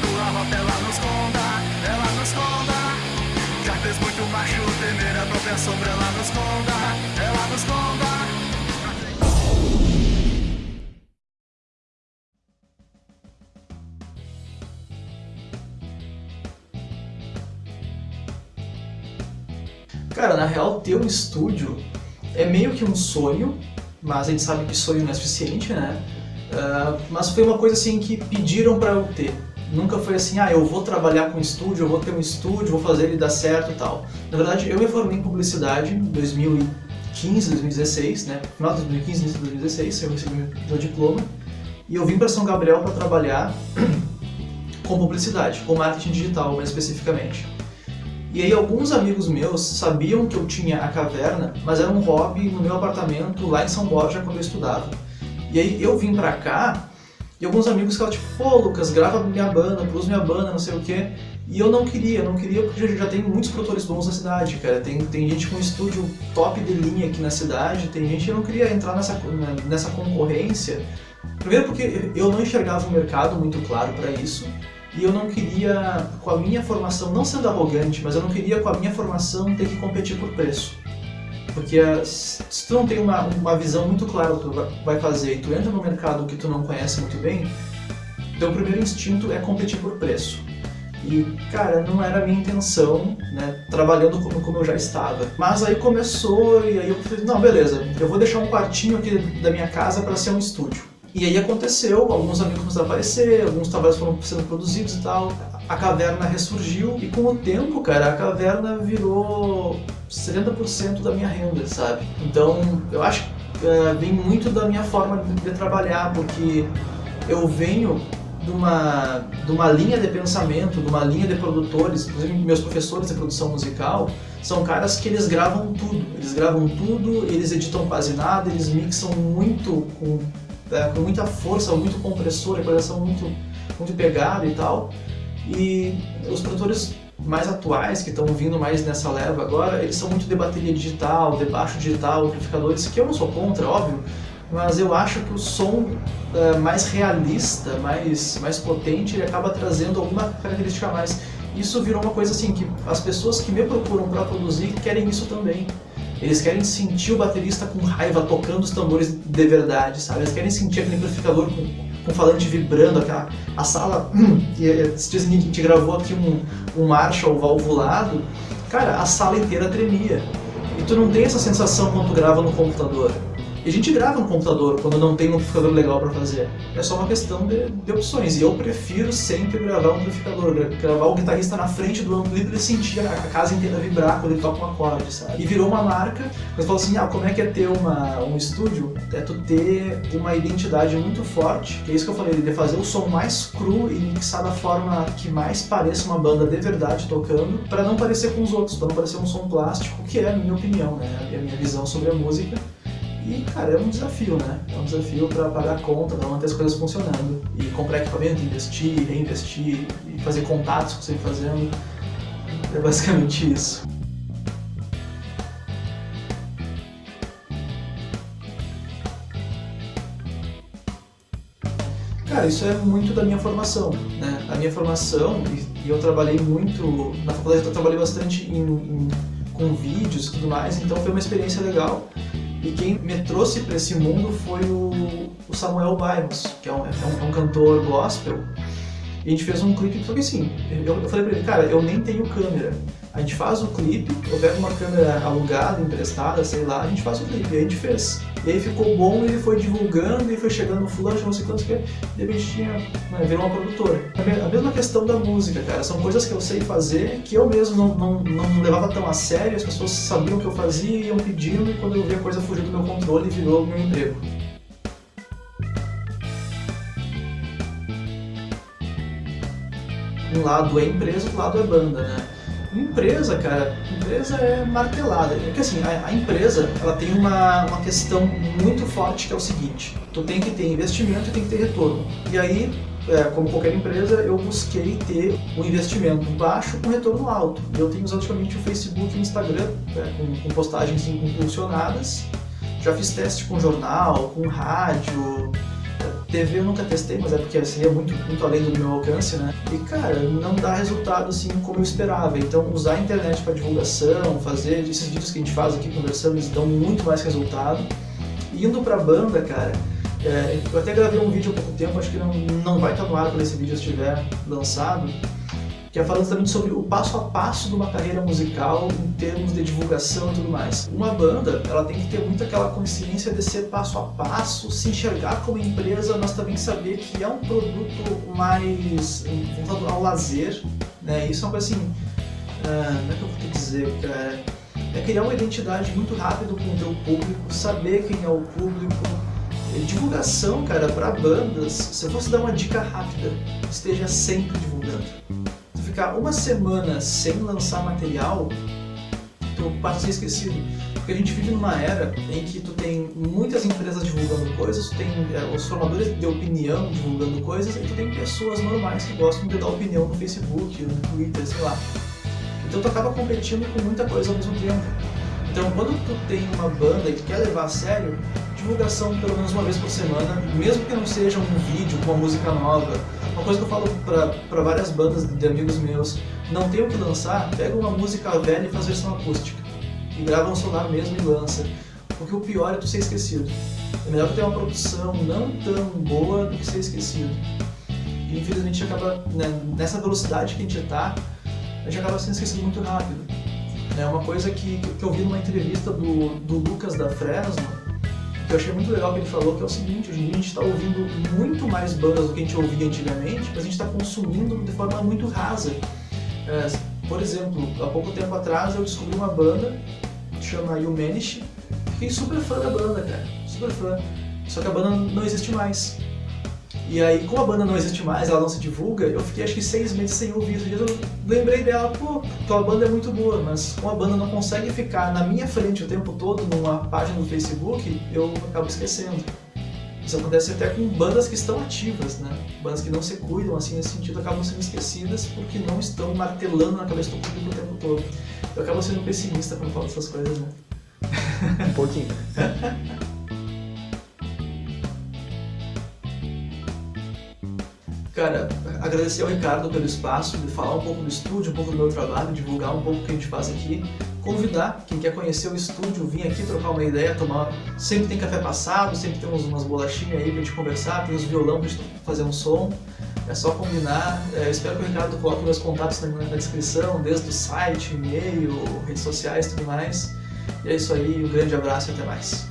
atuava ela nos conta, ela nos conta. Já fez muito macho temer a própria sombra, ela nos conta, ela nos conta. Cara, na real, ter um estúdio é meio que um sonho, mas a gente sabe que sonho não é suficiente, né? Uh, mas foi uma coisa assim que pediram para eu ter. Nunca foi assim, ah, eu vou trabalhar com estúdio, eu vou ter um estúdio, vou fazer ele dar certo e tal. Na verdade, eu me formei em publicidade em 2015, 2016, né? Final de 2015, início de 2016, eu recebi meu diploma. E eu vim para São Gabriel para trabalhar com publicidade, com marketing digital mais especificamente. E aí alguns amigos meus sabiam que eu tinha a caverna, mas era um hobby no meu apartamento lá em São Borja quando eu estudava. E aí eu vim pra cá e alguns amigos ficavam tipo, pô Lucas, grava minha banda, produz minha banda, não sei o quê. E eu não queria, não queria porque já, já tem muitos produtores bons na cidade, cara. Tem, tem gente com estúdio top de linha aqui na cidade, tem gente que não queria entrar nessa, nessa concorrência. Primeiro porque eu não enxergava o mercado muito claro para isso e eu não queria, com a minha formação, não sendo arrogante, mas eu não queria com a minha formação ter que competir por preço. Porque eh, se tu não tem uma, uma visão muito clara do que tu vai fazer e tu entra no mercado que tu não conhece muito bem, teu primeiro instinto é competir por preço. E, cara, não era a minha intenção, né, trabalhando como, como eu já estava. Mas aí começou e aí eu falei, não, beleza, eu vou deixar um quartinho aqui da minha casa para ser um estúdio. E aí aconteceu, alguns amigos começaram a aparecer, alguns trabalhos foram sendo produzidos e tal. A caverna ressurgiu e com o tempo, cara, a caverna virou 70% da minha renda, sabe? Então, eu acho que uh, vem muito da minha forma de, de trabalhar, porque eu venho de uma, de uma linha de pensamento, de uma linha de produtores, inclusive meus professores de produção musical, são caras que eles gravam tudo. Eles gravam tudo, eles editam quase nada, eles mixam muito com é, com muita força, muito compressor, equalização muito, muito pegada e tal. E os produtores mais atuais, que estão vindo mais nessa leva agora, eles são muito de bateria digital, de baixo digital, amplificadores, que eu não sou contra, óbvio, mas eu acho que o som é, mais realista, mais, mais potente, ele acaba trazendo alguma característica a mais. Isso virou uma coisa assim, que as pessoas que me procuram para produzir querem isso também. Eles querem sentir o baterista com raiva tocando os tambores de verdade, sabe? Eles querem sentir aquele amplificador com, com falante vibrando, aquela, a sala... E, esses dias a gente gravou aqui um, um Marshall valvulado, cara, a sala inteira tremia. E tu não tem essa sensação quando tu grava no computador. A gente grava no computador quando não tem um amplificador legal para fazer. É só uma questão de, de, opções. E eu prefiro sempre gravar um amplificador, gravar o guitarrista na frente do amplo e sentir a, a, casa inteira vibrar quando ele toca um acorde, sabe? E virou uma marca. Mas falou assim, ah, como é que é ter uma, um estúdio? É tu ter uma identidade muito forte, que é isso que eu falei, de fazer o som mais cru e mixar da forma que mais pareça uma banda de verdade tocando, para não parecer com os outros, para não parecer um som plástico, que é a minha opinião, né? É a minha visão sobre a música. E, cara, é um desafio, né? É um desafio para pagar a conta, para manter as coisas funcionando. E comprar equipamento, investir, reinvestir, e fazer contatos que você vai fazendo. É basicamente isso. Cara, isso é muito da minha formação, né? A minha formação, e, eu trabalhei muito, na faculdade eu trabalhei bastante em, em, com vídeos e tudo mais, então foi uma experiência legal. E quem me trouxe para esse mundo foi o, o Samuel Baimos, que é um, é, um, é cantor gospel. E a gente fez um clipe, só que assim, eu, eu falei para ele, cara, eu nem tenho câmera. A gente faz o clipe, eu uma câmera alugada, emprestada, sei lá, a gente faz o clipe. E a gente fez. E aí ficou bom, ele foi divulgando, e foi chegando no fulano, não sei quantos que, de repente tinha, né, virou uma produtora. A mesma questão da música, cara, são coisas que eu sei fazer, que eu mesmo não, não, não levava tão a sério, as pessoas sabiam o que eu fazia, iam pedindo, e quando eu vi a coisa fugir do meu controle, virou meu emprego. Um lado é empresa, outro lado é banda, né? Empresa, cara, empresa é martelada. Porque assim, a, a, empresa ela tem uma, uma questão muito forte que é o seguinte, tu tem que ter investimento e tem que ter retorno. E aí, é, como qualquer empresa, eu busquei ter um investimento baixo com retorno alto. Eu tenho usado ultimamente o Facebook e o Instagram é, com, com postagens impulsionadas. Já fiz teste com jornal, com rádio, TV eu nunca testei, mas é porque seria muito, muito além do meu alcance, né? E cara, não dá resultado assim como eu esperava. Então usar a internet para divulgação, fazer esses vídeos que a gente faz aqui conversando, eles dão muito mais resultado. Indo pra banda, cara, é, eu até gravei um vídeo há pouco tempo, acho que não, não vai estar no ar quando esse vídeo estiver lançado, que é falando também sobre o passo a passo de uma carreira musical em termos de divulgação e tudo mais. Uma banda, ela tem que ter muito aquela consciência de ser passo a passo, se enxergar como empresa, mas também saber que é um produto mais voltado ao lazer, né? Isso é uma coisa assim, uh, como é que eu vou te dizer, cara? É criar uma identidade muito rápido com o teu público, saber quem é o público, divulgação, cara, para bandas, se eu fosse dar uma dica rápida, esteja sempre divulgando ficar uma semana sem lançar material, tu passa a ser esquecido. Porque a gente vive numa era em que tu tem muitas empresas divulgando coisas, tu tem é, os formadores de opinião divulgando coisas, e tu tem pessoas normais que gostam de dar opinião no Facebook, no Twitter, sei lá. Então tu acaba competindo com muita coisa ao mesmo tempo. Então quando tu tem uma banda e tu quer levar a sério, divulgação pelo menos uma vez por semana, mesmo que não seja um vídeo com uma música nova, uma coisa que eu falo para várias bandas de amigos meus, não tem o que lançar, pega uma música velha e faz versão acústica. E grava no celular mesmo e lança. Porque o pior é tu ser esquecido. É melhor ter uma produção não tão boa do que ser esquecido. E infelizmente acaba, né, nessa velocidade que a gente está, a gente acaba sendo esquecido muito rápido. É uma coisa que, que eu vi numa entrevista do, do Lucas da Fresno, eu achei muito legal que ele falou, que é o seguinte, hoje em dia a gente está ouvindo muito mais bandas do que a gente ouvia antigamente, mas a gente está consumindo de forma muito rasa. É, por exemplo, há pouco tempo atrás eu descobri uma banda que chama Humanish, fiquei super fã da banda, cara, super fã. Só que a banda não existe mais. E aí, como a banda não existe mais, ela não se divulga, eu fiquei acho que seis meses sem ouvir isso. Eu lembrei dela, pô, tua banda é muito boa, mas como a banda não consegue ficar na minha frente o tempo todo numa página do Facebook, eu acabo esquecendo. Isso acontece até com bandas que estão ativas, né? Bandas que não se cuidam, assim, nesse sentido, acabam sendo esquecidas porque não estão martelando na cabeça do público o tempo todo. Eu acabo sendo pessimista quando falo essas coisas, né? Um pouquinho. Cara, agradecer ao Ricardo pelo espaço, de falar um pouco do estúdio, um pouco do meu trabalho, divulgar um pouco o que a gente faz aqui. Convidar quem quer conhecer o estúdio, vir aqui trocar uma ideia, tomar. Sempre tem café passado, sempre tem umas bolachinhas aí pra gente conversar, tem os violão pra gente fazer um som. É só combinar. É, espero que o Ricardo coloque meus contatos na, na descrição, desde o site, e-mail, redes sociais e tudo mais. E é isso aí, um grande abraço e até mais.